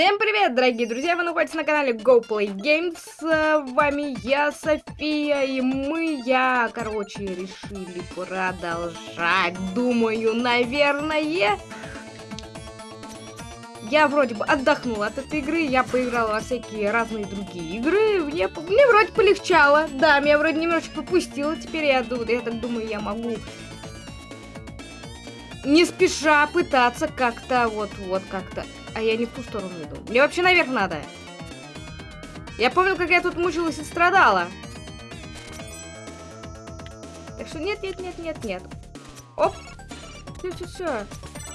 Всем привет, дорогие друзья! Вы находитесь на канале Go Play Games. С вами я, София, и мы, я, короче, решили продолжать. Думаю, наверное... Я вроде бы отдохнула от этой игры, я поиграла во всякие разные другие игры, мне, мне вроде полегчало. Да, меня вроде немножечко попустило, теперь я, я так думаю, я могу не спеша пытаться как-то вот-вот как-то а я не в ту сторону иду. Мне вообще наверх надо. Я помню, как я тут мучилась и страдала. Так что нет, нет, нет, нет, нет. Оп. Все, все, все.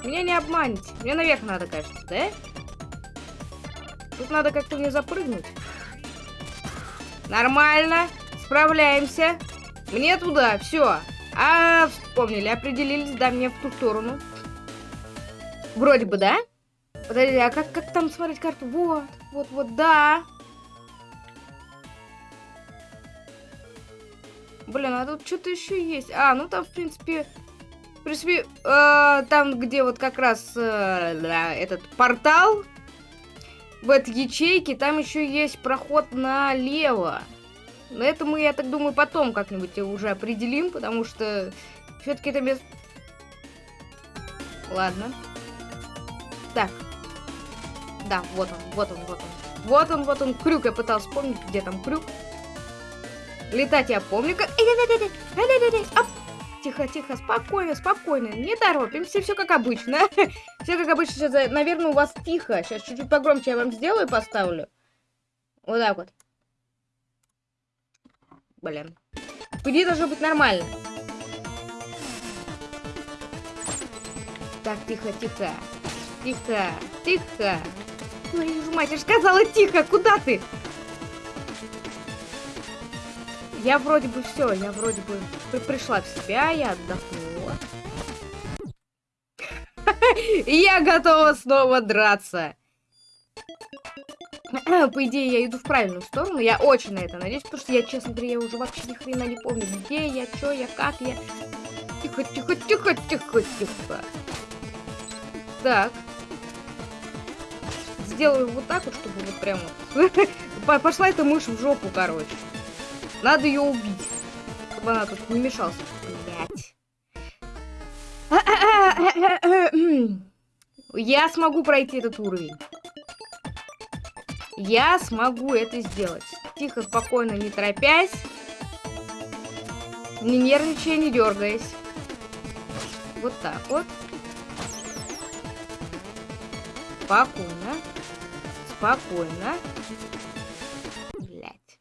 Меня не обманете. Мне наверх надо, кажется, да? Тут надо как-то мне запрыгнуть. Нормально. Справляемся. Мне туда, все. А, вспомнили, определились, да, мне в ту сторону. Вроде бы, да? Подожди, а как, как там смотреть карту? Вот, вот, вот, да. Блин, а тут что-то еще есть. А, ну там, в принципе... В принципе, э, там, где вот как раз э, этот портал, в этой ячейке, там еще есть проход налево. Но это мы, я так думаю, потом как-нибудь уже определим, потому что все-таки это место... Ладно. Так, да, вот он, вот он, вот он. Вот он, вот он, крюк. Я пытался вспомнить, где там крюк. Летать я помню, как... Тихо, тихо, спокойно, спокойно. Не торопимся, все как обычно. все как обычно. Сейчас, э, наверное, у вас тихо. Сейчас чуть-чуть погромче я вам сделаю и поставлю. Вот так вот. Блин. По должно быть нормально. Так, тихо, тихо. Тихо, тихо. Твою мать, я же сказала тихо, куда ты? Я вроде бы все, я вроде бы пришла в себя, я отдохнула. Я готова снова драться. По идее, я иду в правильную сторону. Я очень на это надеюсь, потому что я, честно говоря, я уже вообще ни хрена не помню, где я, что я, как я. Тихо, тихо, тихо, тихо, тихо. Так сделаю вот так вот, чтобы вот прям вот... Пошла эта мышь в жопу, короче. Надо ее убить. Чтобы она тут не мешалась. Блять. Я смогу пройти этот уровень. Я смогу это сделать. Тихо, спокойно, не торопясь. Не нервничая, не дергаясь. Вот так вот. Спокойно. Спокойно. Блять.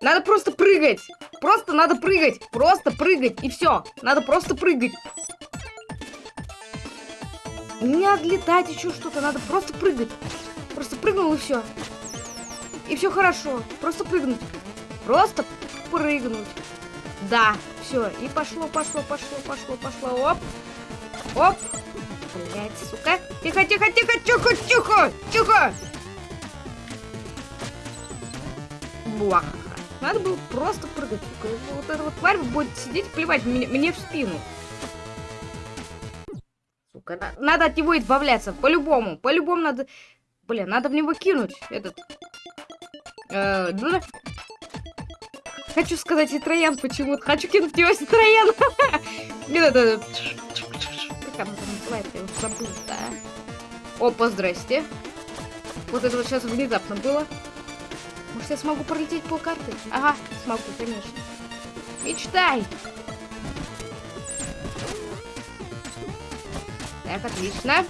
Надо просто прыгать. Просто надо прыгать. Просто прыгать. И все. Надо просто прыгать. Не отлетать еще что-то. Надо просто прыгать. Просто прыгнул и все. И все хорошо. Просто прыгнуть. Просто прыгнуть. Да, все. И пошло, пошло, пошло, пошло, пошло. Оп. Оп. Блять, сука. Тихо, тихо, тихо, тихо, тихо, тихо. Буах. Надо было просто прыгать. Вот эта вот тварь будет сидеть плевать мне, мне в спину. Сука, надо от него избавляться. По-любому. По-любому надо... Блин, надо в него кинуть этот... Э, ну, Хочу сказать и Троян почему-то. Хочу кинуть его и Троян. Мне надо как там уже забыла, да? Опа, здрасте. Вот это вот сейчас внезапно было. Может, я смогу пролететь по карте? Ага, смогу, конечно. Мечтай! Так, отлично.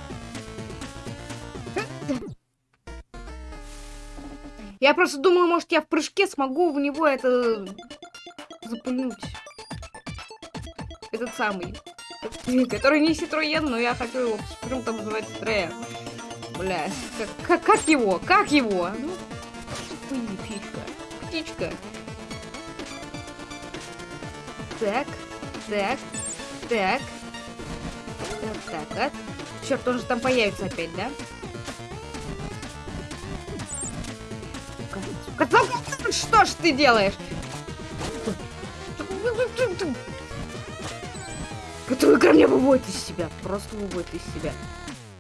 Я просто думаю, может, я в прыжке смогу в него это запульнуть. Этот самый который не Ситроен, но я хочу его почему-то называть Ситроен. Бля, как, как, его? Как его? Ну, птичка. Птичка. Так, так, так. Так, так, а? Черт, он же там появится опять, да? Что ж ты делаешь? Эта игра меня выводит из себя. Просто выводит из себя.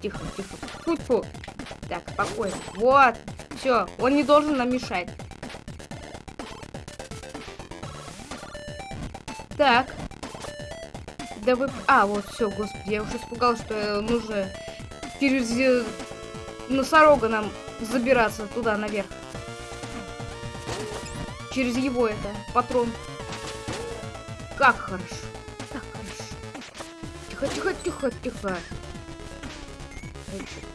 Тихо, тихо. Фу -фу. Так, спокойно. Вот. Все, он не должен нам мешать. Так. Да вы... А, вот, все, господи, я уже испугалась, что нужно через э, носорога нам забираться туда, наверх. Через его это, патрон. Как хорошо. Тихо, тихо, тихо, тихо.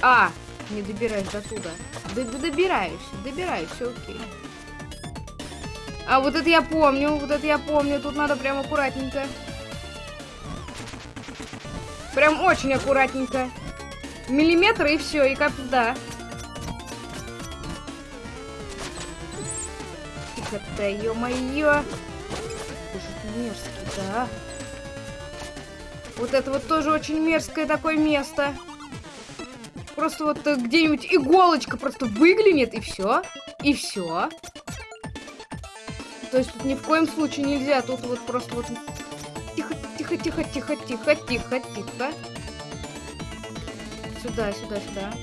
А, не добираюсь до туда. Д добираюсь, добираюсь, все окей. А вот это я помню, вот это я помню. Тут надо прям аккуратненько. Прям очень аккуратненько. Миллиметр и все, и как да. Тихо-то, ё-моё. мерзкий, да. Вот это вот тоже очень мерзкое такое место. Просто вот э, где-нибудь иголочка просто выглянет, и все. И все. То есть тут ни в коем случае нельзя. Тут вот просто вот... Тихо, тихо, тихо, тихо, тихо, тихо, тихо. Сюда, сюда, сюда.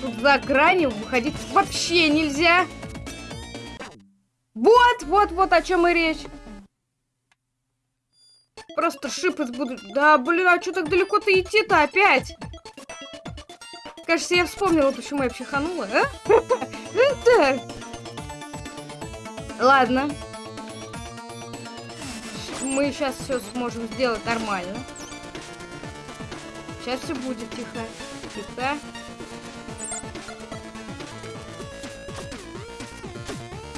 Тут за гранью выходить вообще нельзя. Вот, вот, вот о чем и речь. Просто шипать буду. Да, блин, а что так далеко-то идти-то опять? Кажется, я вспомнила, почему я психанула, а? Да. Ладно. Мы сейчас все сможем сделать нормально. Сейчас все будет тихо. Тихо.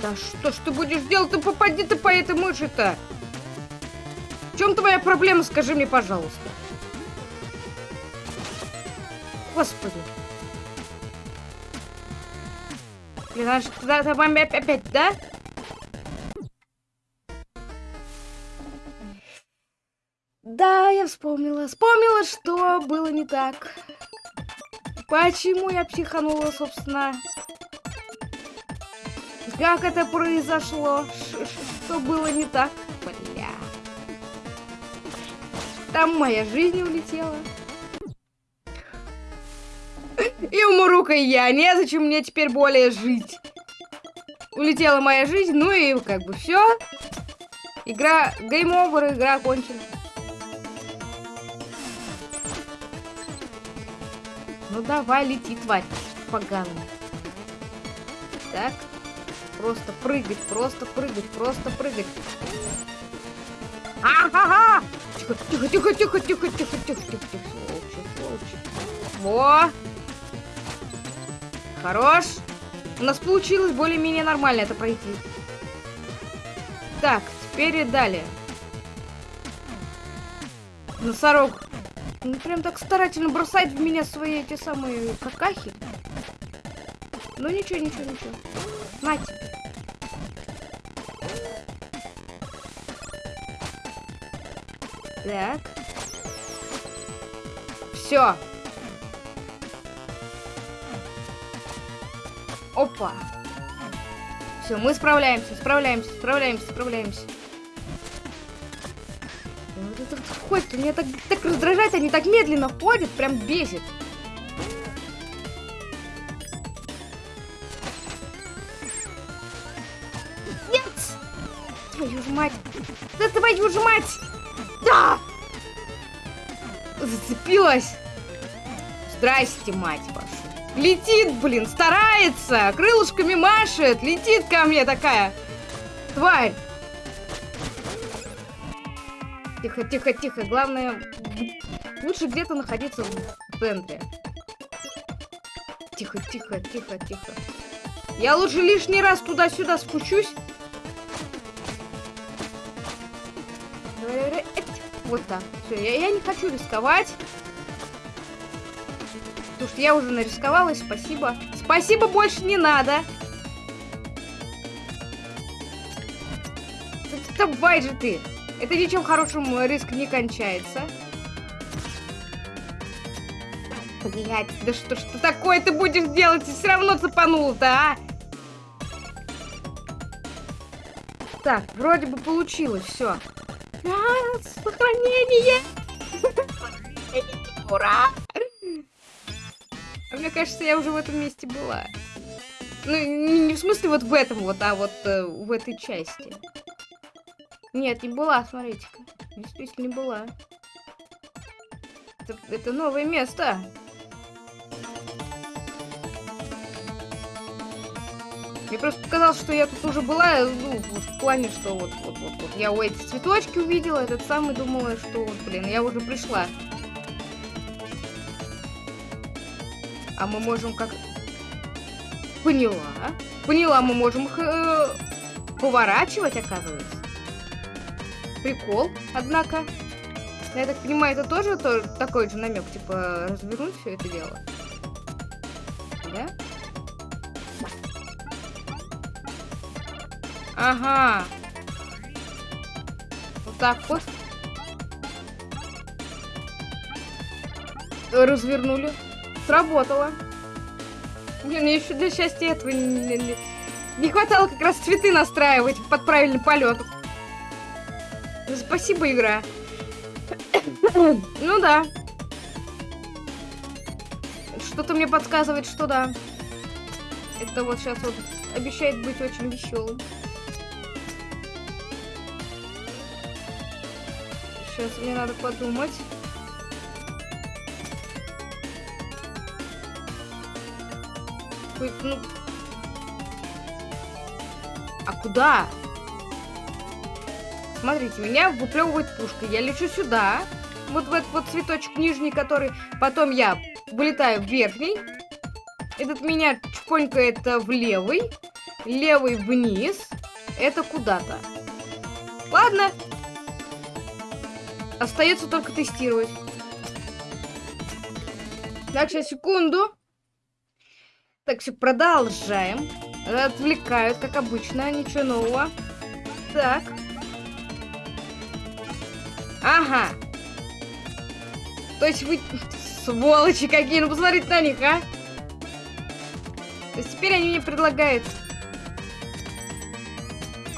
Да что ж ты будешь делать? Ты попади ты по этой мыши-то. В чем твоя проблема, скажи мне, пожалуйста. Господи. Блин, она же за вами опять, да? Да, я вспомнила. Вспомнила, что было не так. Почему я психанула, собственно? Как это произошло? Ш что было не так? Там моя жизнь улетела. И умру-ка я. Незачем мне теперь более жить. Улетела моя жизнь, ну и как бы все. Игра, гейм овер, игра окончена. Ну давай, лети, тварь, поганая. Так, просто прыгать, просто прыгать, просто прыгать. А-ха-ха! Тихо, тихо, тихо, тихо, тихо, тихо, тихо, тихо, тихо, сволочи, сволочи. Во! Хорош. У нас получилось более-менее нормально это пройти. Так, теперь далее. Носорог. Он прям так старательно бросает в меня свои эти самые какахи. Ну ничего, ничего, ничего. На тебе. Так. Все. Опа. Все, мы справляемся, справляемся, справляемся, справляемся. Вот это вот ходит, меня так, так раздражает, они так медленно ходят, прям бесит. Нет! Твою ж мать! Да твою ж мать! Зацепилась! Здрасте, мать вашу. Летит, блин, старается, крылышками машет, летит ко мне такая. Тварь. Тихо, тихо, тихо. Главное, лучше где-то находиться в центре. Тихо, тихо, тихо, тихо. Я лучше лишний раз туда-сюда спущусь. Вот так. Все, я, я не хочу рисковать. Потому что я уже нарисковалась, спасибо. Спасибо, больше не надо. Давай же ты. Это ничем хорошим риск не кончается. Блять, да что что такое ты будешь делать? Ты все равно цепанул-то, а? Так, вроде бы получилось, все. А, сохранение! Ура! А мне кажется, я уже в этом месте была. Ну, не, в смысле вот в этом вот, а вот э, в этой части. Нет, не была, смотрите-ка. Действительно не была. Это, это новое место. Мне просто показалось, что я тут уже была, ну, вот в плане, что вот, вот, вот, вот. Я у эти цветочки увидела, этот самый думала, что вот, блин, я уже пришла. А мы можем как... Поняла. Поняла, мы можем их э, поворачивать, оказывается. Прикол, однако. Я так понимаю, это тоже, тоже такой же намек, типа, развернуть все это дело. Да? Ага. Вот так вот. Развернули. Сработало. Блин, мне еще для счастья этого не, не, хватало как раз цветы настраивать под правильный полет. Спасибо, игра. ну да. Что-то мне подсказывает, что да. Это вот сейчас вот обещает быть очень веселым. Сейчас мне надо подумать. Ну... А куда? Смотрите, меня выплевывает пушка. Я лечу сюда. Вот в этот вот цветочек нижний, который... Потом я вылетаю в верхний. Этот меня чпонькает в левый. Левый вниз. Это куда-то. Ладно. Остается только тестировать. Так, сейчас, секунду. Так, все, продолжаем. Отвлекают, как обычно, ничего нового. Так. Ага. То есть вы... Сволочи какие, ну посмотрите на них, а. То есть теперь они мне предлагают...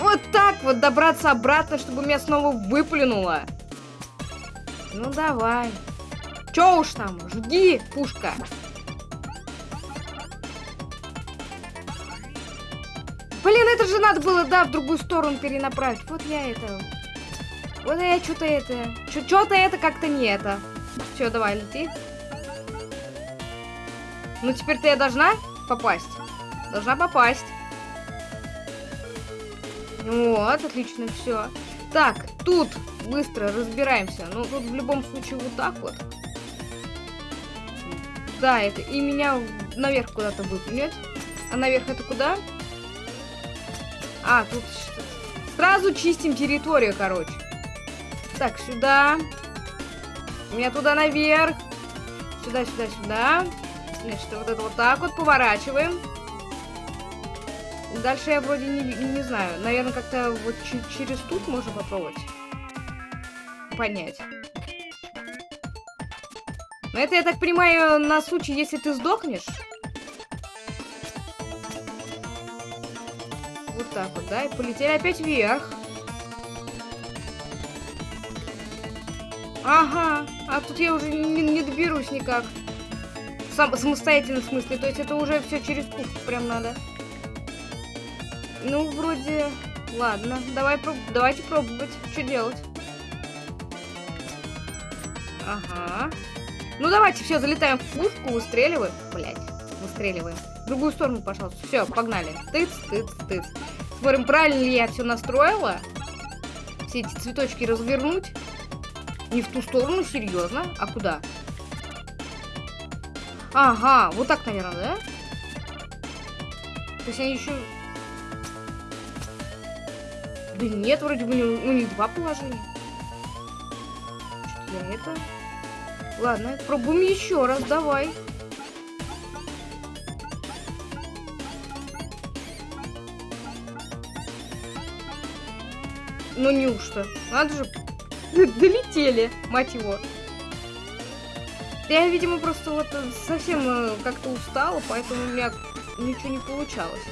Вот так вот добраться обратно, чтобы меня снова выплюнуло. Ну давай. Чё уж там, жги, пушка. Блин, это же надо было, да, в другую сторону перенаправить. Вот я это... Вот я что-то это... Что-то это как-то не это. Все, давай, лети. Ну, теперь-то я должна попасть. Должна попасть. Вот, отлично, все. Так, тут быстро разбираемся. Ну, тут в любом случае вот так вот. Да, это и меня наверх куда-то выплюнет. А наверх это куда? А, тут сразу чистим территорию, короче. Так, сюда. Меня туда наверх. Сюда, сюда, сюда. Значит, вот это вот так вот поворачиваем. Дальше я вроде не, не знаю. Наверное, как-то вот через тут можно попробовать понять. Но это, я так понимаю, на случай, если ты сдохнешь. Вот так вот, да? И полетели опять вверх. Ага, а тут я уже не, не доберусь никак. Сам, самостоятельно в смысле, то есть это уже все через пушку прям надо. Ну, вроде... Ладно, давай, проб... давайте пробовать. Что делать? Ага. Ну, давайте, все, залетаем в пушку, выстреливаем. Блять, выстреливаем. В другую сторону, пожалуйста. Все, погнали. Тыц, тыц, тыц. Смотрим, правильно ли я все настроила. Все эти цветочки развернуть. Не в ту сторону, серьезно. А куда? Ага, вот так, наверное, да? То есть они еще... Да нет, вроде бы у них два положения. Что я это... Ладно, пробуем еще раз, давай. Ну неужто? Надо же. Долетели, мать его. Я, видимо, просто вот совсем э, как-то устала, поэтому у меня ничего не получалось.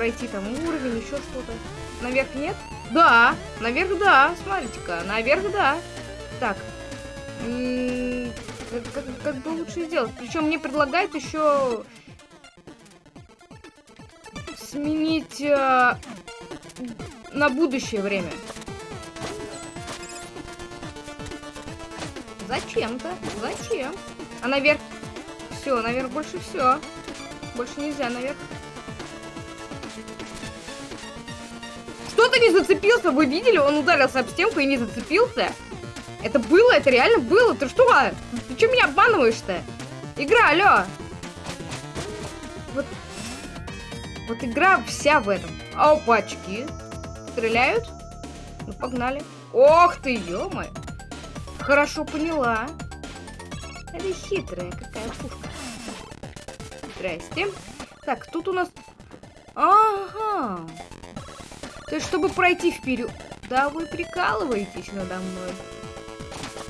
Пройти там уровень, еще что-то. Наверх нет? Да, наверх да, смотрите-ка, наверх да. Так, как, как, как бы лучше сделать? Причем мне предлагают еще сменить э, на будущее время. Зачем-то? Зачем? А наверх? Все, наверх больше все. Больше нельзя наверх. Что-то не зацепился, вы видели? Он ударился об стенку и не зацепился. Это было, это реально было. Ты что? Ты что меня обманываешь-то? Игра, алло. Вот, вот игра вся в этом. Опачки. Стреляют? Ну, погнали. Ох ты, ё -моё. Хорошо поняла. Это хитрая какая пушка. Здрасте. Так, тут у нас... Ага. То есть, чтобы пройти вперед... Да вы прикалываетесь надо мной.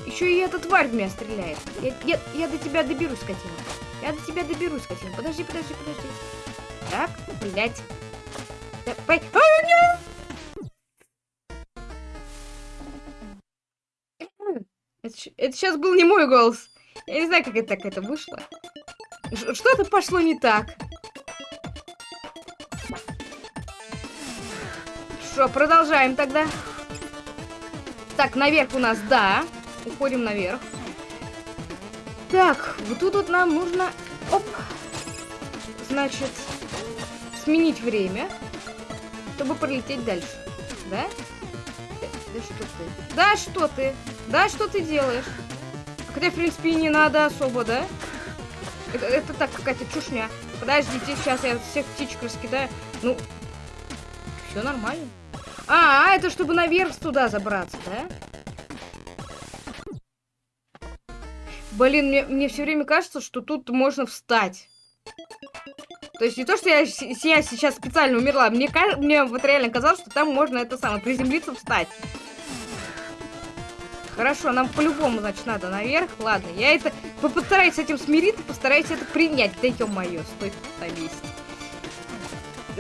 Еще и эта тварь в меня стреляет. Я, я, я до тебя доберусь, скотина. Я до тебя доберусь, скотина. Подожди, подожди, подожди. Так, блядь. Давай. А, нет! Это, это сейчас был не мой голос. Я не знаю, как это так это вышло. Что-то пошло не так. Что, продолжаем тогда. Так, наверх у нас, да. Уходим наверх. Так, вот тут вот нам нужно... Оп! Значит, сменить время, чтобы пролететь дальше. Да? Да что ты? Да что ты? Да что ты делаешь? Хотя, в принципе, и не надо особо, да? Это, это так, какая-то чушня. Подождите, сейчас я всех птичек раскидаю. Ну, все нормально. А, это чтобы наверх туда забраться, да? Блин, мне, мне все время кажется, что тут можно встать. То есть не то, что я, я сейчас специально умерла. Мне, мне вот реально казалось, что там можно это самое, приземлиться, встать. Хорошо, нам по-любому, значит, надо наверх. Ладно, я это... Постараюсь с этим смириться, постараюсь это принять. Да ё-моё, стой месте.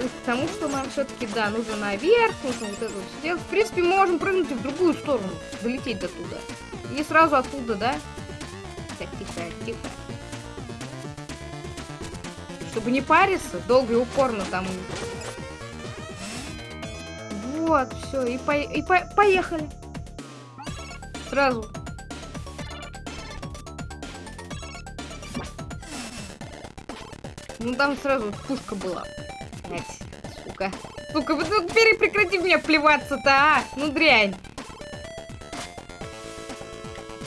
Потому что нам все-таки, да, нужно наверх, нужно вот это вот сделать. В принципе, мы можем прыгнуть в другую сторону, долететь до туда. И сразу оттуда, да? Так, тихо, тихо. Чтобы не париться, долго и упорно там. Вот, все, и, по и по поехали. Сразу. Ну там сразу пушка была. Сука. Сука, вы ну, прекрати меня плеваться-то, а? Ну дрянь.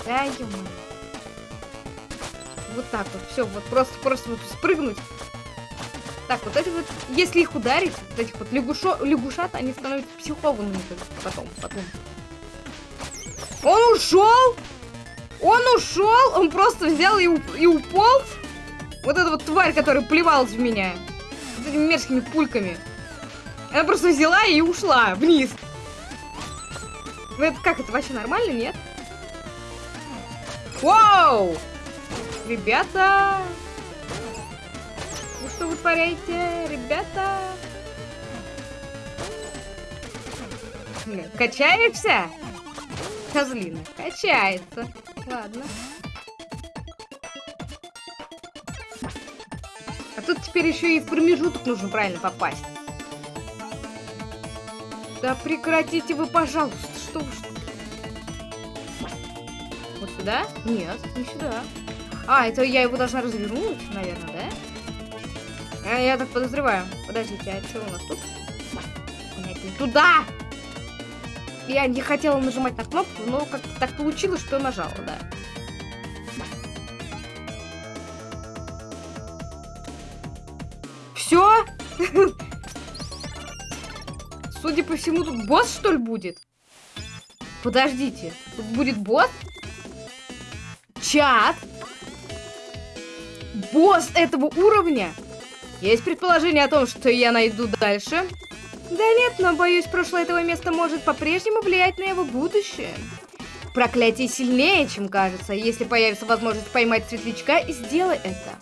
Да, ё Вот так вот, все, вот просто, просто вот спрыгнуть. Так, вот эти вот, если их ударить, вот этих вот лягушо, лягушат, они становятся психованными потом, потом. Он ушел? Он ушел? Он просто взял и, уп и уполз? Вот эта вот тварь, которая плевалась в меня. С этими мерзкими пульками. Она просто взяла и ушла вниз. Ну это как, это вообще нормально, нет? Вау! Ребята! Вы что вытворяете, ребята? Качаешься? Козлина. Качается. Ладно. А тут теперь еще и в промежуток нужно правильно попасть. Да прекратите вы, пожалуйста. Что вы... Вот сюда? Нет, не сюда. А, это я его должна развернуть, наверное, да? А, я так подозреваю. Подождите, а что у нас тут? Нет, не туда! Я не хотела нажимать на кнопку, но как-то так получилось, что нажала, да. Все? Судя по всему, тут босс, что ли, будет? Подождите, тут будет босс? Чат? Босс этого уровня? Есть предположение о том, что я найду дальше? Да нет, но боюсь, прошлое этого места может по-прежнему влиять на его будущее. Проклятие сильнее, чем кажется. Если появится возможность поймать светлячка, сделай это.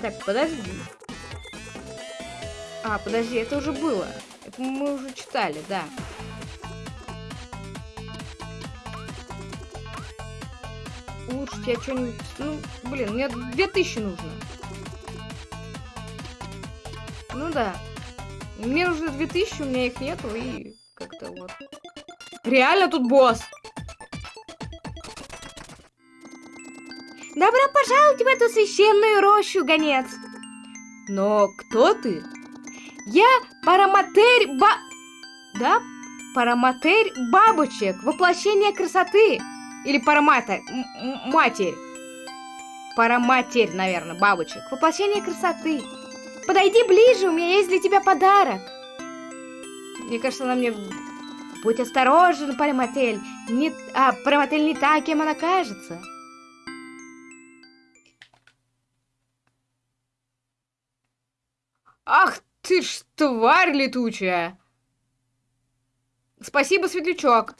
Так, подожди. А, подожди, это уже было. Это мы уже читали, да. Улучшить я что-нибудь... Ну, блин, мне 2000 нужно. Ну да. Мне нужно 2000, у меня их нету, и как-то вот. Реально тут босс! Добро пожаловать в эту священную рощу, гонец! Но кто ты? Я Параматерь Ба... Да? Параматерь Бабочек, воплощение красоты. Или Параматерь, матерь. Параматерь, наверное, бабочек, воплощение красоты. Подойди ближе, у меня есть для тебя подарок. Мне кажется, она мне... Будь осторожен, Параматель. Не... А, Параматель не та, кем она кажется. Ах ты ж тварь летучая! Спасибо, Светлячок.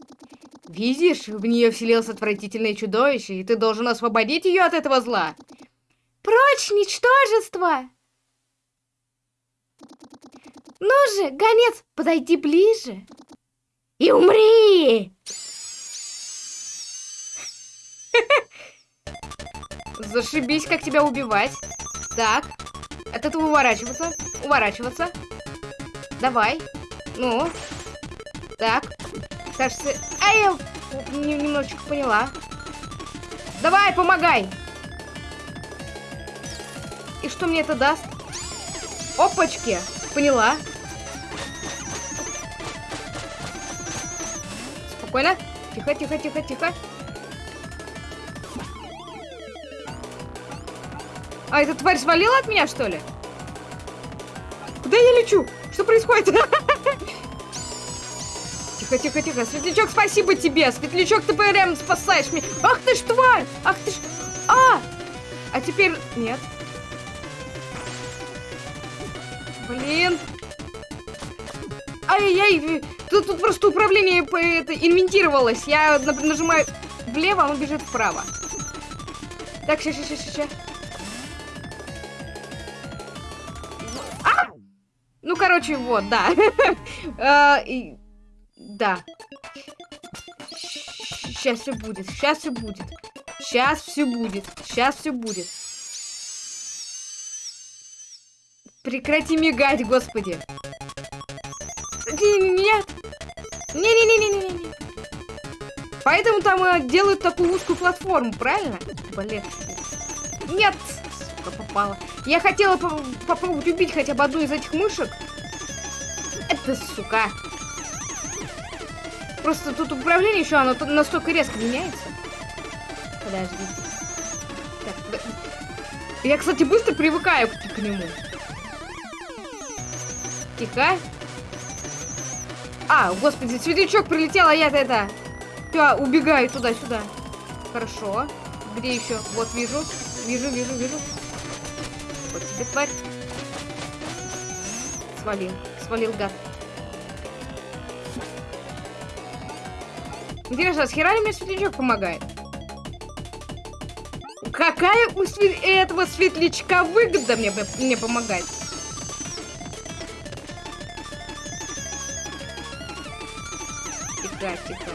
Видишь, в нее вселилось отвратительное чудовище, и ты должен освободить ее от этого зла. Прочь, ничтожество! Ну же, гонец, подойди ближе. И умри! Зашибись, как тебя убивать. Так, от этого уворачиваться, уворачиваться. Давай. Ну. Так. Кажется... А я немножечко поняла. Давай, помогай. И что мне это даст? Опачки. Поняла. Спокойно. Тихо, тихо, тихо, тихо. А эта тварь свалила от меня, что ли? Куда я лечу? Что происходит? Тихо, тихо, тихо. Светлячок, спасибо тебе. Светлячок, ты прям спасаешь меня. Ах ты ж тварь! Ах ты ж... А! А теперь... Нет. Блин. Ай-яй-яй. Тут, тут просто управление это, инвентировалось. Я нажимаю влево, оно бежит вправо. Так, сейчас, сейчас, сейчас. А! Короче, вот, да. А, да. Сейчас все будет, сейчас все будет. Сейчас все будет, сейчас все будет. Прекрати мигать, господи. Нет. Не-не-не-не-не-не. Поэтому там делают такую узкую платформу, правильно? Блин. Нет. Сука, попала. Я хотела по попробовать убить хотя бы одну из этих мышек. Это, сука. Просто тут управление еще, оно настолько резко меняется. Подождите. Так, я, кстати, быстро привыкаю к, к нему. Тихо. А, господи, светлячок прилетел, а я-то это... Я убегаю туда-сюда. Хорошо. Где еще? Вот, вижу. Вижу, вижу, вижу. Вот тебе, тварь. Свалил. Свалил, гад. Интересно, а с хера ли мне светлячок помогает? Какая у свет... этого светлячка выгода мне, мне помогать? Тихо, тихо.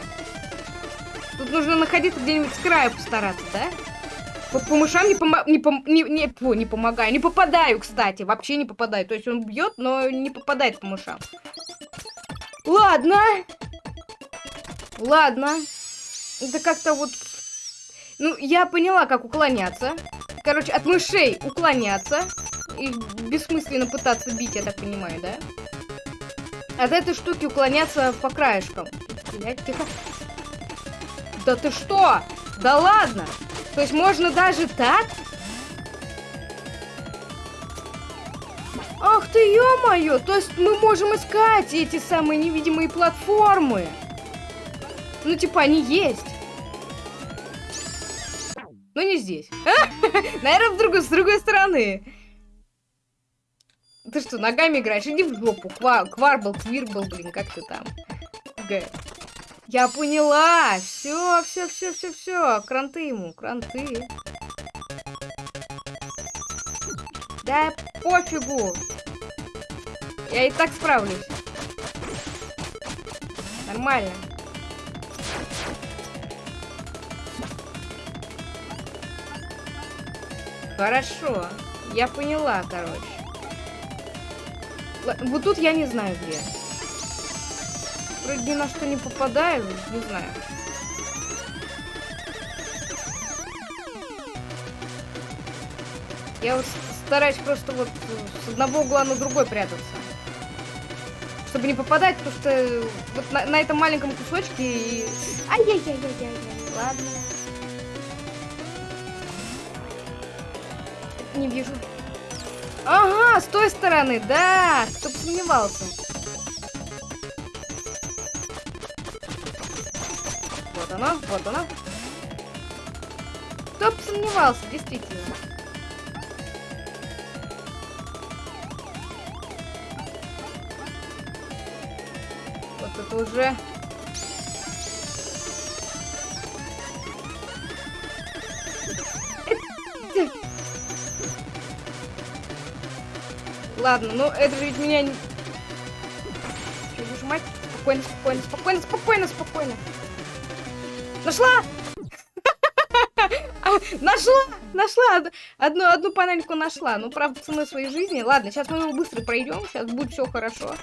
Тут нужно находиться где-нибудь с краю постараться, да? По, по мышам не, помо не, пом не, не, фу, не помогаю. Не попадаю, кстати. Вообще не попадаю. То есть он бьет, но не попадает по мышам. Ладно. Ладно. Это как-то вот... Ну, я поняла, как уклоняться. Короче, от мышей уклоняться. Их бессмысленно пытаться бить, я так понимаю, да? От этой штуки уклоняться по краешкам. Блять, тихо. Да ты что? Да ладно! То есть можно даже так? Ах ты, ё-моё! То есть мы можем искать эти самые невидимые платформы. Ну, типа, они есть. Но не здесь. Наверное, в другую, с другой стороны. Ты что, ногами играешь? Иди в жопу. Ква кварбл, квирбл, блин, как ты там? Г. Я поняла. Все, все, все, все, все. Кранты ему, кранты. Да пофигу. Я и так справлюсь. Нормально. Хорошо. Я поняла, короче. Л вот тут я не знаю где. Вроде ни на что не попадаю, не знаю. Я вот стараюсь просто вот с одного угла на другой прятаться. Чтобы не попадать, потому что вот на, на этом маленьком кусочке и... Ай-яй-яй-яй-яй, ладно. Не вижу. Ага, с той стороны, да, кто сомневался. Вот оно, вот оно. Кто сомневался, действительно. Вот это уже... Ладно, ну это же ведь меня. Что, нажимать? Спокойно, спокойно, спокойно, спокойно, спокойно. Нашла! А, нашла! Нашла! Одну, одну панельку нашла. Ну, правда, ценой своей жизни. Ладно, сейчас мы его быстро пройдем. Сейчас будет все хорошо.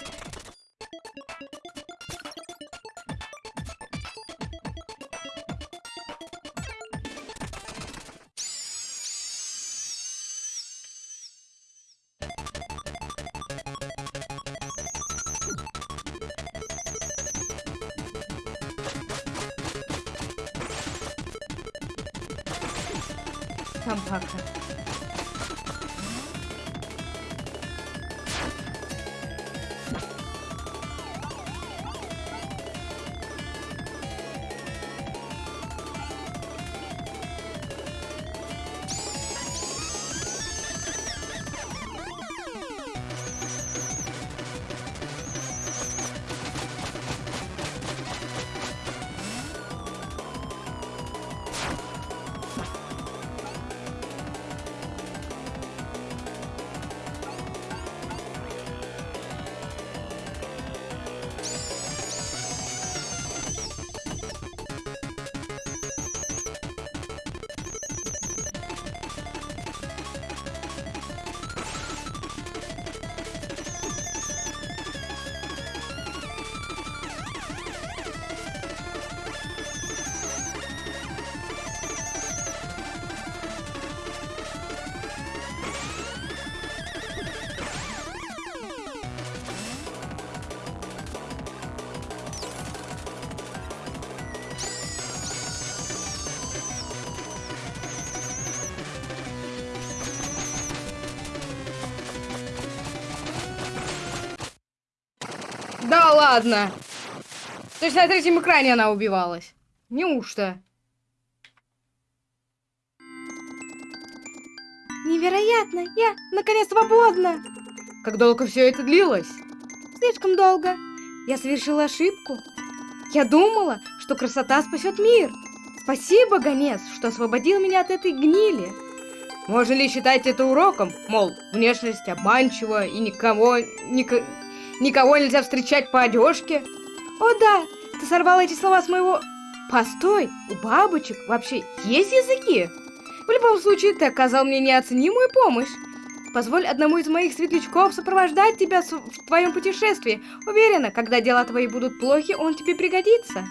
Ладно. То есть на третьем экране она убивалась. Неужто? Невероятно! Я, наконец, свободна! Как долго все это длилось? Слишком долго. Я совершила ошибку. Я думала, что красота спасет мир. Спасибо, гонец, что освободил меня от этой гнили. Можно ли считать это уроком? Мол, внешность обманчива и никого... Ник... Никого нельзя встречать по одежке. О да, ты сорвал эти слова с моего... Постой, у бабочек вообще есть языки? В любом случае, ты оказал мне неоценимую помощь. Позволь одному из моих светлячков сопровождать тебя в твоем путешествии. Уверена, когда дела твои будут плохи, он тебе пригодится.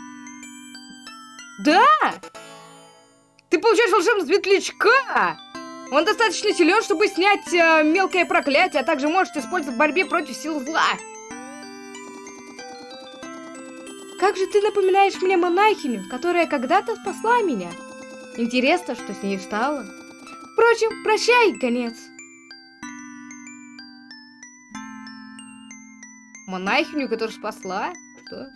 Да! Ты получаешь волшебного светлячка! Он достаточно силен, чтобы снять э, мелкое проклятие, а также может использовать в борьбе против сил зла. Как же ты напоминаешь мне монахиню, которая когда-то спасла меня. Интересно, что с ней стало. Впрочем, прощай, конец. Монахиню, которая спасла? Что?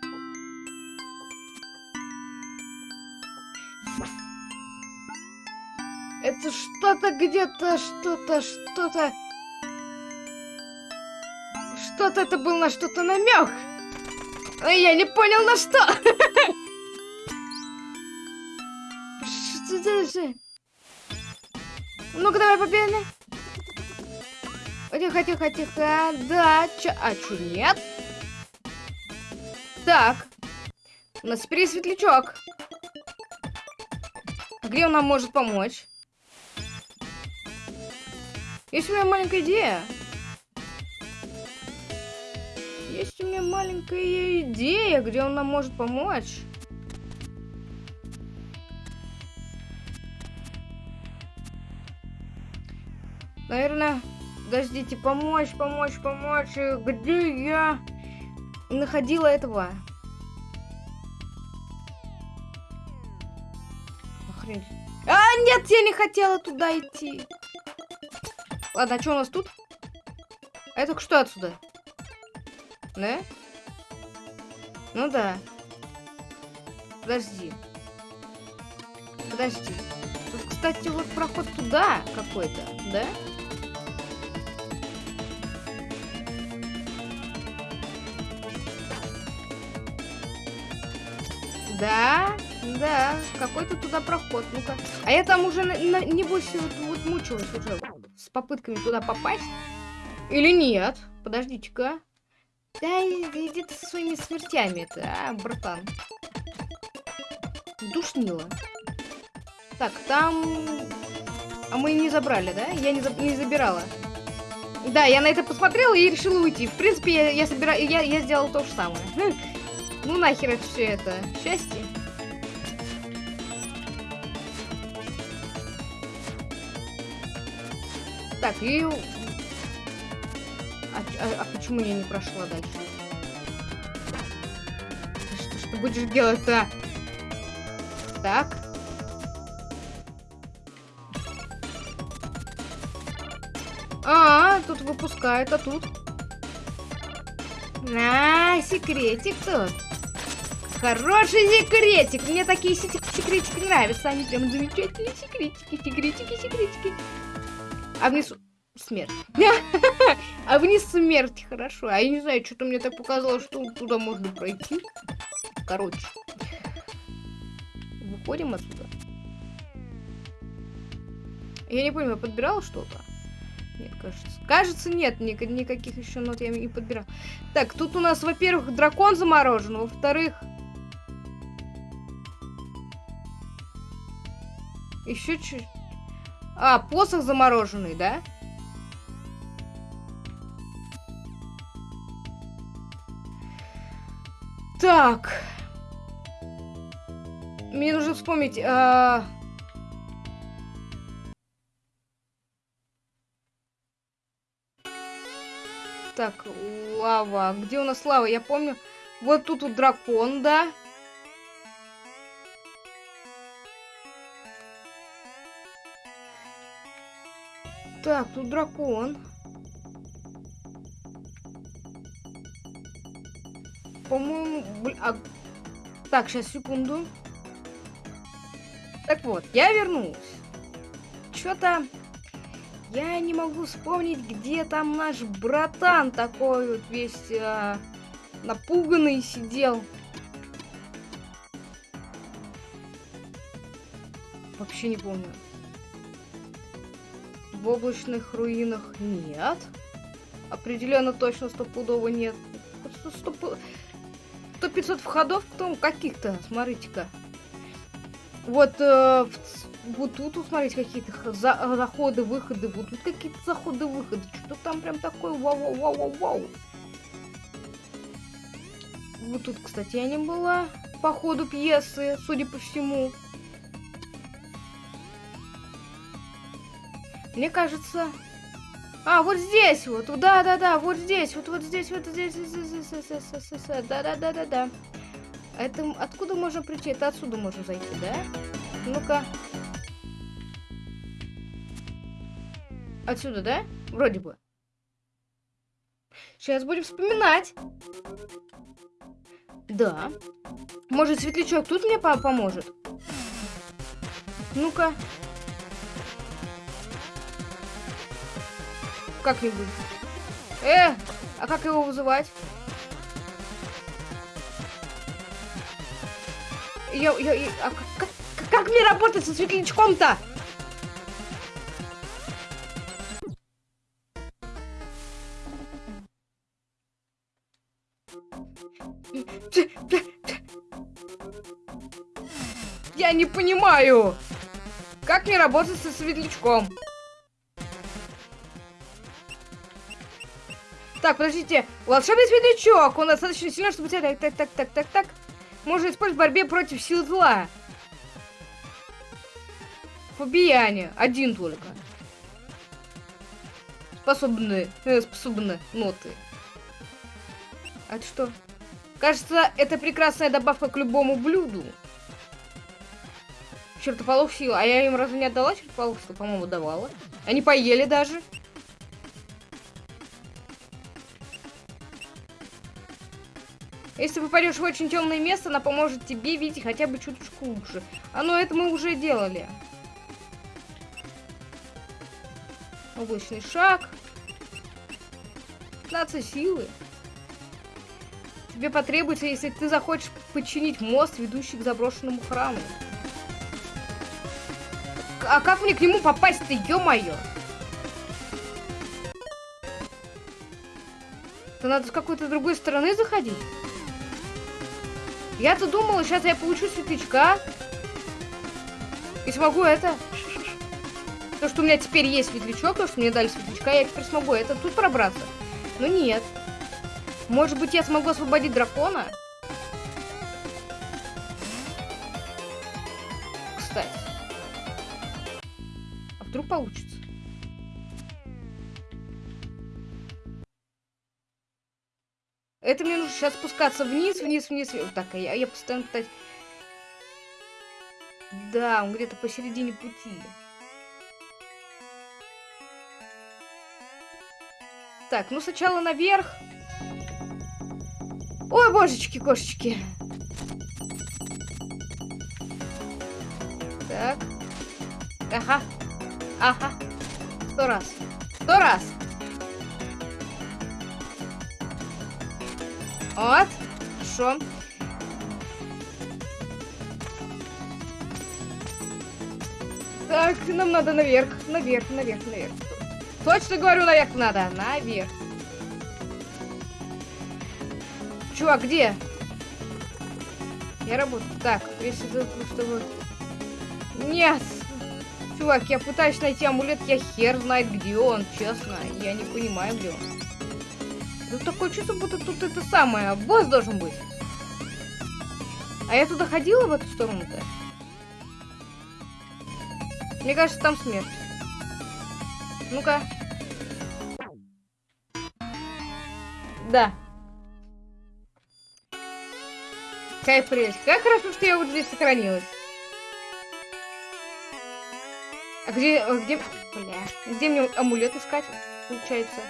Это что-то где-то, что-то, что-то... Что-то это был на что-то намек. Я не понял на что. Что это же? Ну-ка, давай победа. Тихо, тихо, тихо. Да, чё, а чё, нет? Так. У нас теперь есть светлячок. Где он нам может помочь? Есть у меня маленькая идея. Есть у меня маленькая идея, где он нам может помочь. Наверное, подождите, помочь, помочь, помочь. Где я находила этого? Охренеть. А, нет, я не хотела туда идти. Ладно, а что у нас тут? А это что отсюда? Да? Ну да. Подожди. Подожди. Тут, кстати, вот проход туда какой-то, да? Да, да, какой-то туда проход, ну-ка. А я там уже, на, на, небось, вот, вот мучилась уже с попытками туда попасть. Или нет? Подождите-ка. Да иди ты со своими смертями-то, а, братан. Душнило. Так, там... А мы не забрали, да? Я не, за... не забирала. Да, я на это посмотрела и решила уйти. В принципе, я, я, собира... я, я сделала то же самое. Ну нахер это все это. Счастье. Так, и... А, а, а почему я не прошла дальше? Что, что будешь делать-то? Так. А, тут выпускает, а тут? На, секретик тут. Хороший секретик. Мне такие секретики нравятся. Они прям замечательные секретики, секретики, секретики. А внизу смерть. а вниз смерть, хорошо. А я не знаю, что-то мне так показалось, что туда можно пройти. Короче. Выходим отсюда. Я не помню, я подбирала что-то? Нет, кажется. Кажется, нет, ни никаких еще нот я не подбирал. Так, тут у нас, во-первых, дракон заморожен, во-вторых... Еще чуть... А, посох замороженный, да? Так. Мне нужно вспомнить... А... Так, лава. Где у нас лава? Я помню. Вот тут вот дракон, да? Так, тут дракон. По-моему... А... Так, сейчас, секунду. Так вот, я вернулась. Что-то... Я не могу вспомнить, где там наш братан такой вот весь э, напуганный сидел. Вообще не помню. В облачных руинах нет. Определенно точно стопудово нет. Стопудово... 500 входов, потом каких-то, смотрите-ка. Вот, э, вот тут, смотрите, какие-то за заходы, выходы, вот тут какие-то заходы, выходы. Что там прям такое, вау-вау-вау-вау. Вот тут, кстати, я не была по ходу пьесы, судя по всему. Мне кажется, а, вот здесь вот. Да-да-да, вот здесь. Вот, вот здесь, вот здесь. Да-да-да-да-да. Это откуда можно прийти? Это отсюда можно зайти, да? Ну-ка. Отсюда, да? Вроде бы. Сейчас будем вспоминать. Да. Может, светлячок тут мне поможет? Ну-ка. Как-нибудь. Э! А как его вызывать? Я, я, я, а как, как, мне работать со светлячком-то? Я не понимаю, как мне работать со светлячком. Так, подождите. Волшебный светлячок. Он достаточно силен, чтобы... Так, так, так, так, так, так. Можно использовать в борьбе против сил зла. Побияние. Один только. Способны. Э, способны ноты. А это что? Кажется, это прекрасная добавка к любому блюду. Чертополох сила. А я им разве не отдала чертополох сила? По-моему, давала. Они поели даже. Если попадешь в очень темное место, она поможет тебе видеть хотя бы чуточку лучше. А ну это мы уже делали. Облачный шаг. 15 силы. Тебе потребуется, если ты захочешь подчинить мост, ведущий к заброшенному храму. А как мне к нему попасть-то, ё-моё? Это надо с какой-то другой стороны заходить? Я-то думала, сейчас я получу светлячка. И смогу это. То, что у меня теперь есть светлячок, то, что мне дали светлячка, я теперь смогу это тут пробраться. Но нет. Может быть, я смогу освободить дракона? Кстати. А вдруг получится? Это мне нужно сейчас спускаться вниз, вниз, вниз. вниз. Так, я, я постоянно пытаюсь... Да, он где-то посередине пути. Так, ну сначала наверх. Ой, божечки, кошечки. Так. Ага. Ага. Сто раз. Сто раз. Вот. Хорошо. Так, нам надо наверх, наверх, наверх, наверх. Точно говорю, наверх надо. Наверх. Чувак, где? Я работаю. Так, если чтобы... Нет! Чувак, я пытаюсь найти амулет, я хер знает, где он, честно. Я не понимаю, где он. Тут такое чувство, будто тут это самое, босс должен быть. А я туда ходила в эту сторону-то? Мне кажется, там смерть. Ну-ка. Да. Какая прелесть. Как хорошо, что я вот здесь сохранилась. А где, где, бля, где мне амулет искать, получается?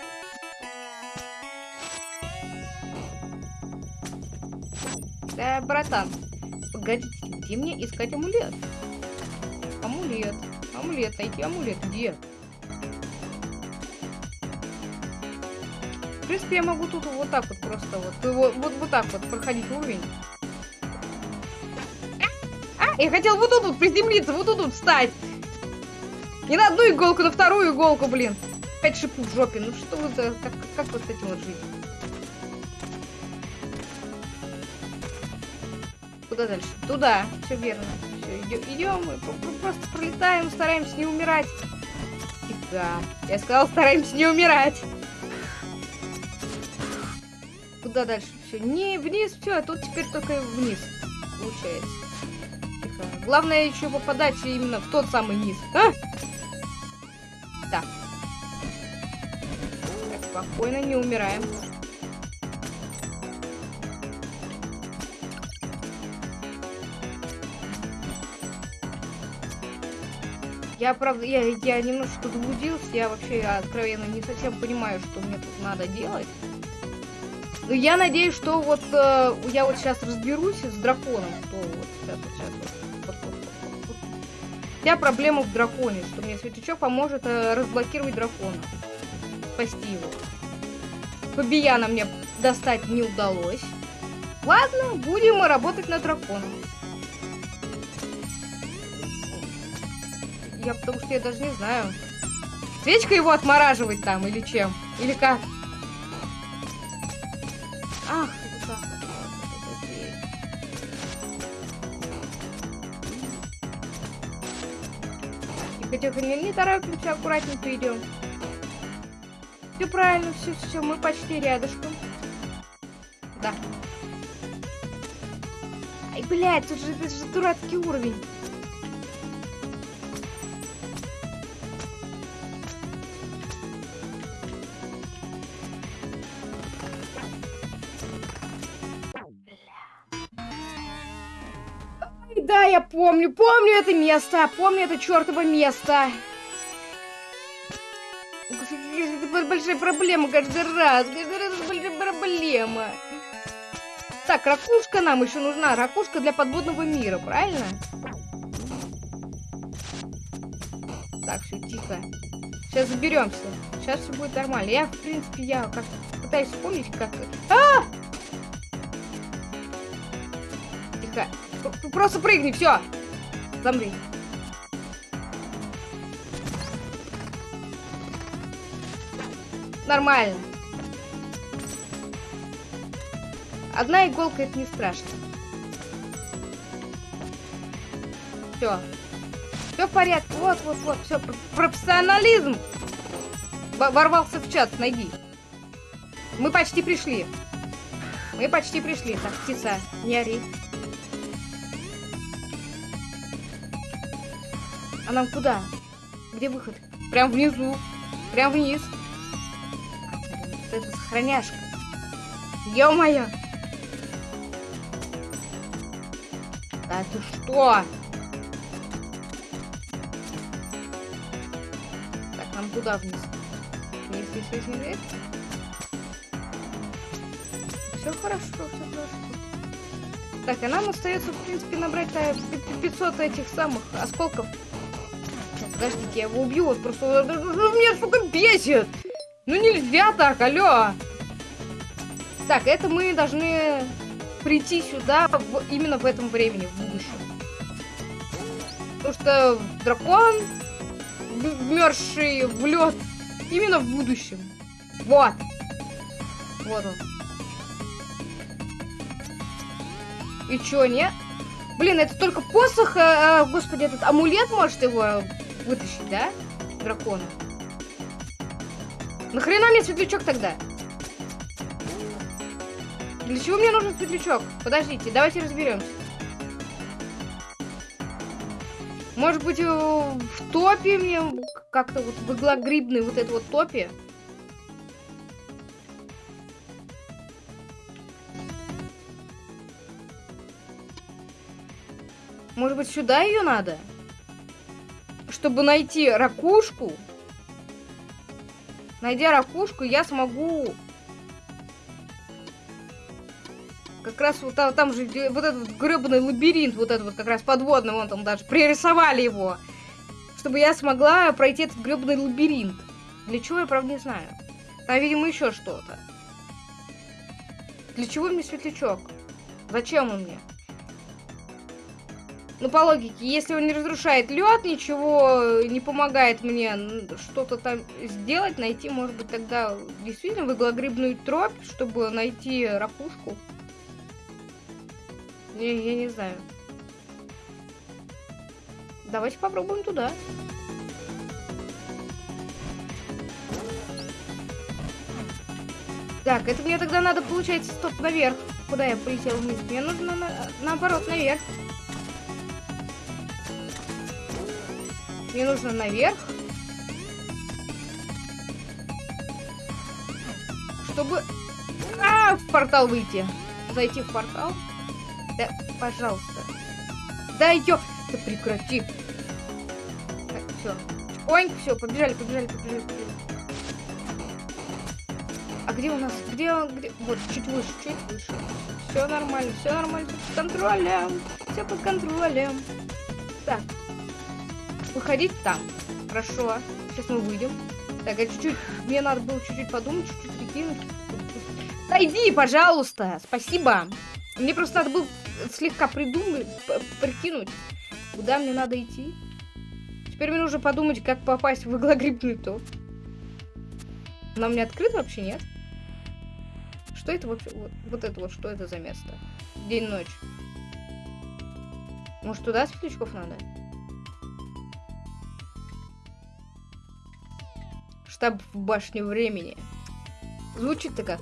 Да, братан, погодите, где мне искать амулет? Амулет, амулет, найти амулет, где? В принципе, я могу тут вот так вот просто вот, вот, вот, вот так вот проходить уровень. А, я хотел вот тут вот приземлиться, вот тут вот встать. Не на одну иголку, на вторую иголку, блин. Опять шипу в жопе. Ну что вы за... Как, как вот с этим вот жить? Куда дальше? Туда. Все верно. Все, идем. Мы просто пролетаем, стараемся не умирать. Фига. Я сказал, стараемся не умирать. Куда дальше? Все, не вниз, все, а тут теперь только вниз. Получается. Тихо. Главное еще попадать именно в тот самый низ. А? Да. Спокойно, не умираем. Я, правда, я, я немножко заблудился, я вообще откровенно не совсем понимаю, что мне тут надо делать. Но я надеюсь, что вот э, я вот сейчас разберусь с драконом, что вот сейчас, вот сейчас, вот, вот, вот, вот, вот. Вся проблема в драконе, что мне светлячок поможет э, разблокировать дракона, спасти его. Фабияна мне достать не удалось. Ладно, будем работать над драконом. Я потому что я даже не знаю. Свечка его отмораживать там или чем? Или как? Ах, это как? Тихо-тихо, не, не торопимся, аккуратненько идем. Все правильно, все, все, мы почти рядышком. Да. Ай, блядь, тут же, тут же дурацкий уровень. Помню, помню это место, помню это чертово место. Большая проблема каждый раз, каждый раз большая проблема. Так, ракушка нам еще нужна, ракушка для подводного мира, правильно? Так, все, тихо. Сейчас заберемся. Сейчас все будет нормально. Я, в принципе, я как пытаюсь вспомнить, как... А! Просто прыгни, все. Замри. Нормально. Одна иголка это не страшно. Все. Все в порядке. Вот, вот, вот. Все. Профессионализм. Ворвался в чат, найди. Мы почти пришли. Мы почти пришли. Так, птица, не ори. А нам куда? Где выход? Прям внизу. Прям вниз. Это сохраняшка. Ё-моё! Да ты что? Так, нам куда вниз? Вниз, вниз, вниз, вниз. Все хорошо, все хорошо. Так, а нам остается, в принципе, набрать 500 этих самых осколков. Подождите, я его убью, вот просто... Меня, сука, бесит! Ну нельзя так, алло! Так, это мы должны прийти сюда в, именно в этом времени, в будущем. Потому что дракон, вмерзший в лед, именно в будущем. Вот. Вот он. И чё, нет? Блин, это только посох, э, господи, этот амулет может его вытащить, да? Дракона. Нахрена мне светлячок тогда? Для чего мне нужен светлячок? Подождите, давайте разберемся. Может быть, в топе мне как-то вот в иглогрибной вот это вот топе? Может быть, сюда ее надо? Чтобы найти ракушку, найдя ракушку, я смогу как раз вот там, там же вот этот вот гребаный лабиринт, вот этот вот как раз подводный, вон там даже пририсовали его, чтобы я смогла пройти этот гребаный лабиринт. Для чего, я правда не знаю. Там, видимо, еще что-то. Для чего мне светлячок? Зачем он мне? Ну, по логике, если он не разрушает лед, ничего не помогает мне что-то там сделать, найти, может быть, тогда действительно в иглогрибную тропь, чтобы найти ракушку. Я, я не знаю. Давайте попробуем туда. Так, это мне тогда надо, получается, стоп, наверх. Куда я полетел вниз? Мне нужно на, наоборот наверх. Мне нужно наверх. Чтобы... А, в портал выйти. Зайти в портал. Да, пожалуйста. Да ё... Да прекрати. Так, все. Ой, все, побежали, побежали, побежали, побежали. А где у нас? Где, где? Вот, чуть выше, чуть выше. Все нормально, все нормально. Под контролем. Все под контролем. Так, выходить там. Хорошо. Сейчас мы выйдем. Так, а чуть-чуть... Мне надо было чуть-чуть подумать, чуть-чуть прикинуть. Найди, пожалуйста. Спасибо. Мне просто надо было слегка придумать, прикинуть, куда мне надо идти. Теперь мне нужно подумать, как попасть в иглогрибный топ. Она у меня открыт вообще, нет? Что это вообще? Вот, вот это вот, что это за место? День-ночь. Может, туда светлячков надо? Штаб в башне времени. Звучит-то как?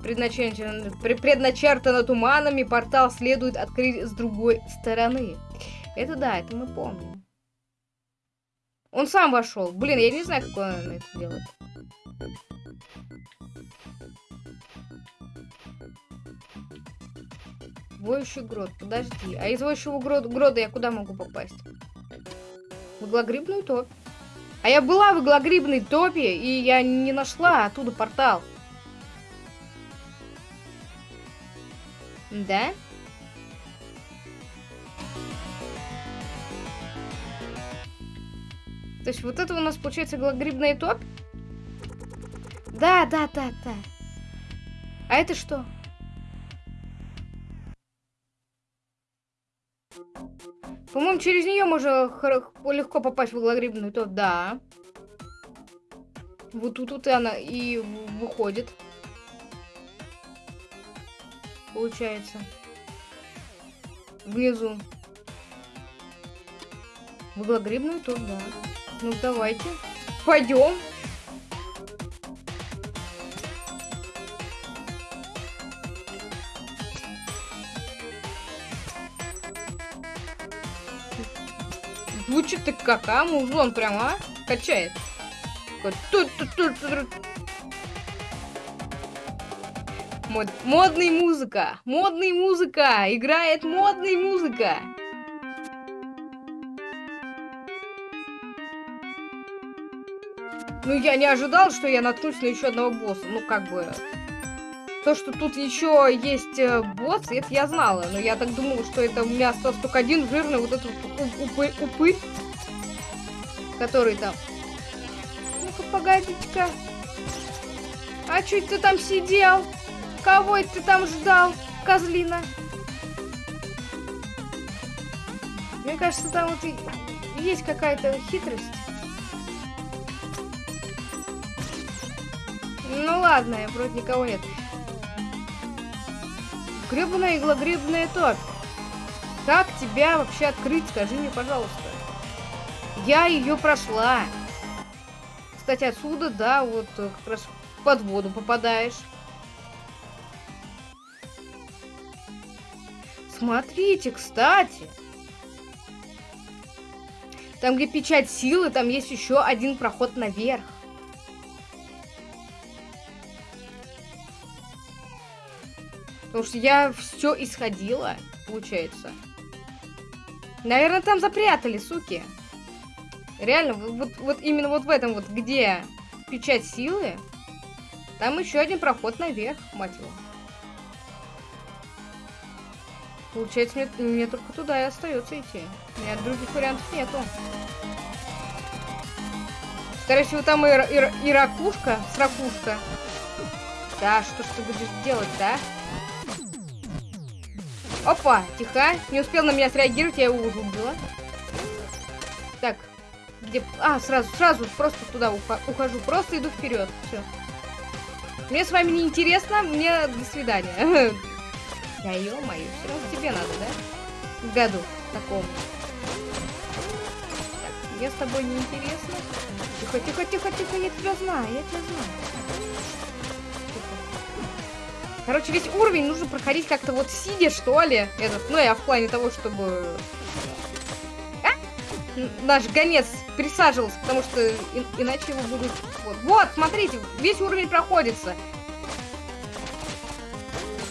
Предначертано, предначертано туманами, портал следует открыть с другой стороны. Это да, это мы помним. Он сам вошел. Блин, я не знаю, как он это делает. Воющий грот, подожди. А из воющего грот, грода я куда могу попасть? В иглогрибную топь. А я была в иглогрибной топе, и я не нашла оттуда портал. Да? То есть вот это у нас получается иглогрибная топь? Да, да, да, да. А это что? По-моему, через нее можно легко попасть в иглогрибную топь. Да. Вот тут, тут и она и выходит. Получается. Внизу. В иглогрибную топь, да. Ну, давайте. Пойдем. Звучит так как, а? Музон прям, а? Качает. Мод, модный музыка. Модный музыка. Играет модный музыка. Ну, я не ожидал, что я наткнусь на еще одного босса. Ну, как бы... То, что тут еще есть э, босс, это я знала. Но я так думала, что это у меня остался только один жирный вот этот упырь, упырь который там... Ну-ка, погодите-ка. А чуть ты там сидел? Кого это ты там ждал, козлина? Мне кажется, там вот есть какая-то хитрость. Ну ладно, вроде никого нет. Гребаная иглогребная топь. Как тебя вообще открыть, скажи мне, пожалуйста. Я ее прошла. Кстати, отсюда, да, вот э, как раз под воду попадаешь. Смотрите, кстати. Там, где печать силы, там есть еще один проход наверх. Потому что я все исходила, получается. Наверное, там запрятали, суки. Реально, вот, вот именно вот в этом вот, где печать силы, там еще один проход наверх, мать его. Получается, мне, мне только туда и остается идти. У меня других вариантов нету. Скорее всего, там и, и, и ракушка, сракушка. Да, что ж ты будешь делать, да? Опа, тихо. Не успел на меня среагировать, я его уже убила. Так. Где... А, сразу, сразу просто туда ухожу. Просто иду вперед. Все. Мне с вами не интересно, мне до свидания. Я ё-моё, все равно тебе надо, да? Году таком. Так, мне с тобой не интересно. Тихо, тихо, тихо, тихо, я тебя знаю, я тебя знаю. Короче, весь уровень нужно проходить как-то вот сидя, что ли. Этот, ну, я в плане того, чтобы... А? Наш гонец присаживался, потому что и, иначе его будут... Вот. вот, смотрите, весь уровень проходится.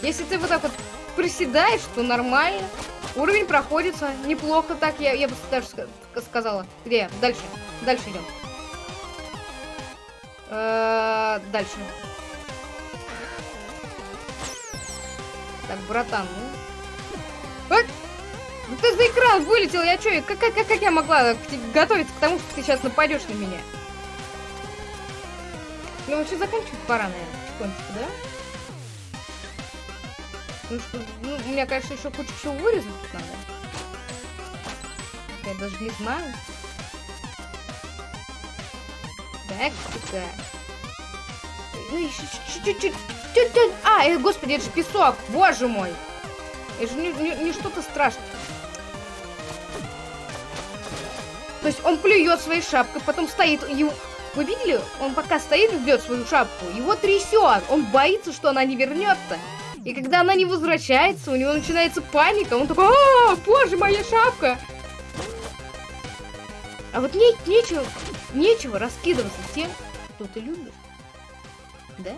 Если ты вот так вот приседаешь, то нормально. Уровень проходится неплохо так, я, я бы даже сказала. Где? Дальше. Дальше идем. Э -э дальше. Так, братан, ну... А? Ты за экран вылетел, я чё, как, как, как я могла готовиться к тому, что ты сейчас нападешь на меня? Ну вообще заканчивать пора, наверное, потихонечку, да? Ну что, ну, у меня, конечно, еще куча всего вырезать надо. Я даже не знаю. Так, тихо. Ну, еще чуть-чуть А, э, господи, это же песок, боже мой. Это же не, не, не что-то страшное. То есть он плюет своей шапкой, потом стоит и Вы видели? Он пока стоит и ждет свою шапку. Его трясет. Он боится, что она не вернется. И когда она не возвращается, у него начинается паника. Он такой, а, боже, моя шапка. А вот не, нечего, нечего раскидываться тем, что ты любишь. Да?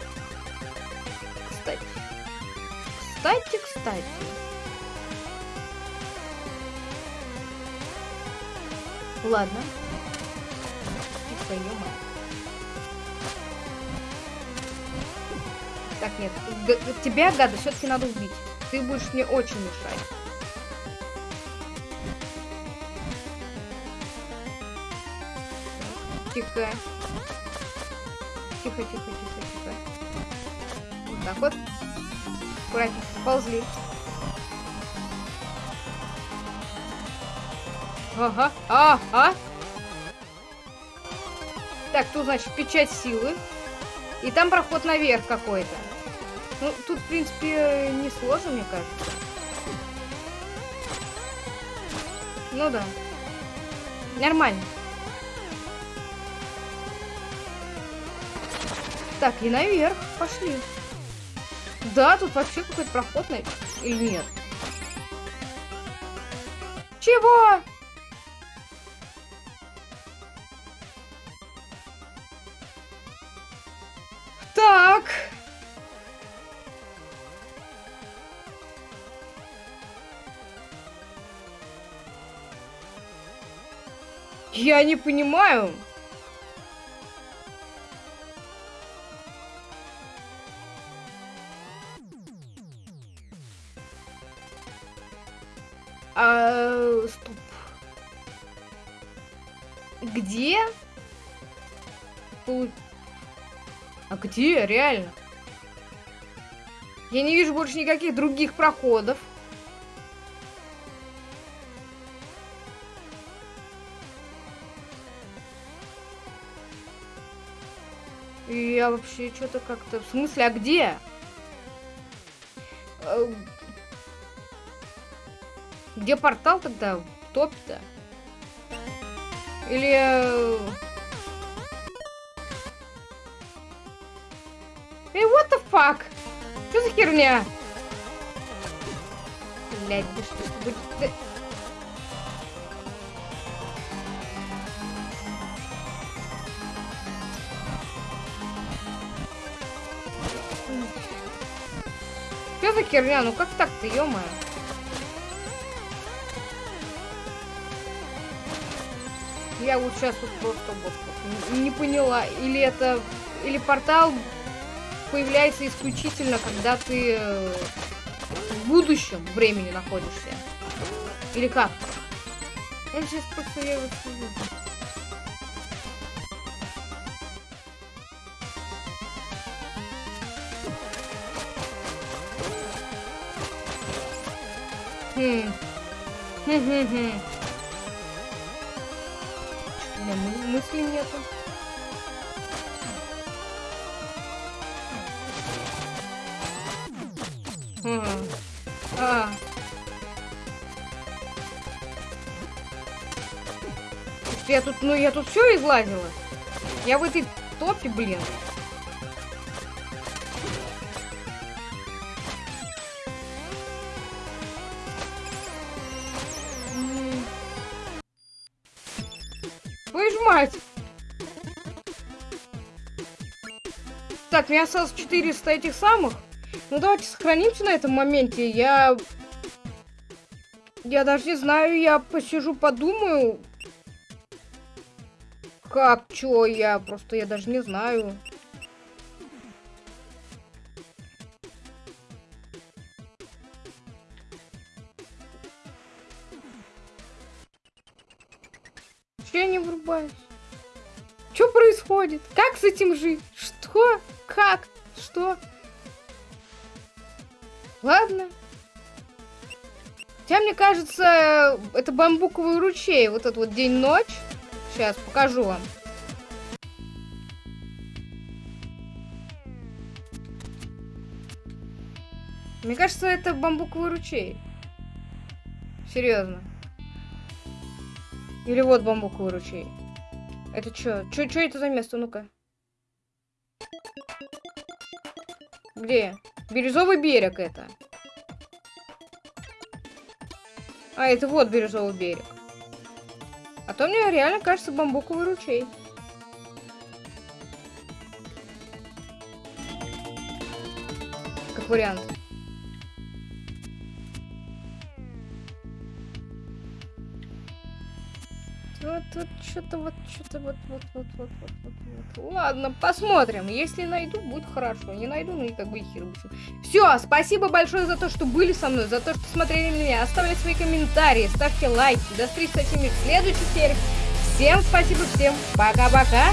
Кстати. Кстати. Ладно. Тихо, ё Так, нет. Г тебя, гада, все-таки надо убить. Ты будешь мне очень мешать. Тихо. Тихо, тихо, тихо, тихо. Вот так вот. Аккуратненько, ползли. Ага, ага. Так, тут, значит, печать силы. И там проход наверх какой-то. Ну, тут, в принципе, не сложно, мне кажется. Ну да. Нормально. Так, и наверх. Пошли. Да, тут вообще какой-то проход на... Или нет? Чего? Так. Я не понимаю. Где? Реально? Я не вижу больше никаких других проходов. И я вообще что-то как-то... В смысле, а где? Э, где портал тогда? В топе-то? Или... Эй, what the fuck? Что за херня? Блядь, да что ж будет... Да... Что за херня? Ну как так-то, ё-моё? Я вот сейчас вот просто вот, не поняла. Или это... Или портал появляется исключительно, когда ты э, в будущем времени находишься. Или как? Я сейчас просто я его Хм. Хм-хм-хм. мысли нету. Я тут, ну я тут все излазила. Я в этой топе, блин. Твою мать! Так, меня осталось 400 этих самых. Ну, давайте сохранимся на этом моменте. Я... Я даже не знаю, я посижу, подумаю. Как, чё, я просто, я даже не знаю. Че я не врубаюсь? Что происходит? Как с этим жить? Что? Как? Что? Ладно. Хотя, мне кажется, это бамбуковый ручей. Вот этот вот день-ночь. Сейчас покажу вам. Мне кажется, это бамбуковый ручей. Серьезно. Или вот бамбуковый ручей. Это что? Что это за место? Ну-ка. Где? Бирюзовый берег это. А, это вот бирюзовый берег. А то мне реально кажется бамбуковый ручей. Как вариант. Вот, что-то вот, что-то вот, вот, вот, вот, вот, вот, вот. Ладно, посмотрим. Если найду, будет хорошо. Не найду, ну и как бы хер Все, спасибо большое за то, что были со мной, за то, что смотрели меня. Оставляйте свои комментарии, ставьте лайки. До встречи с этими в следующей серии. Всем спасибо, всем пока-пока.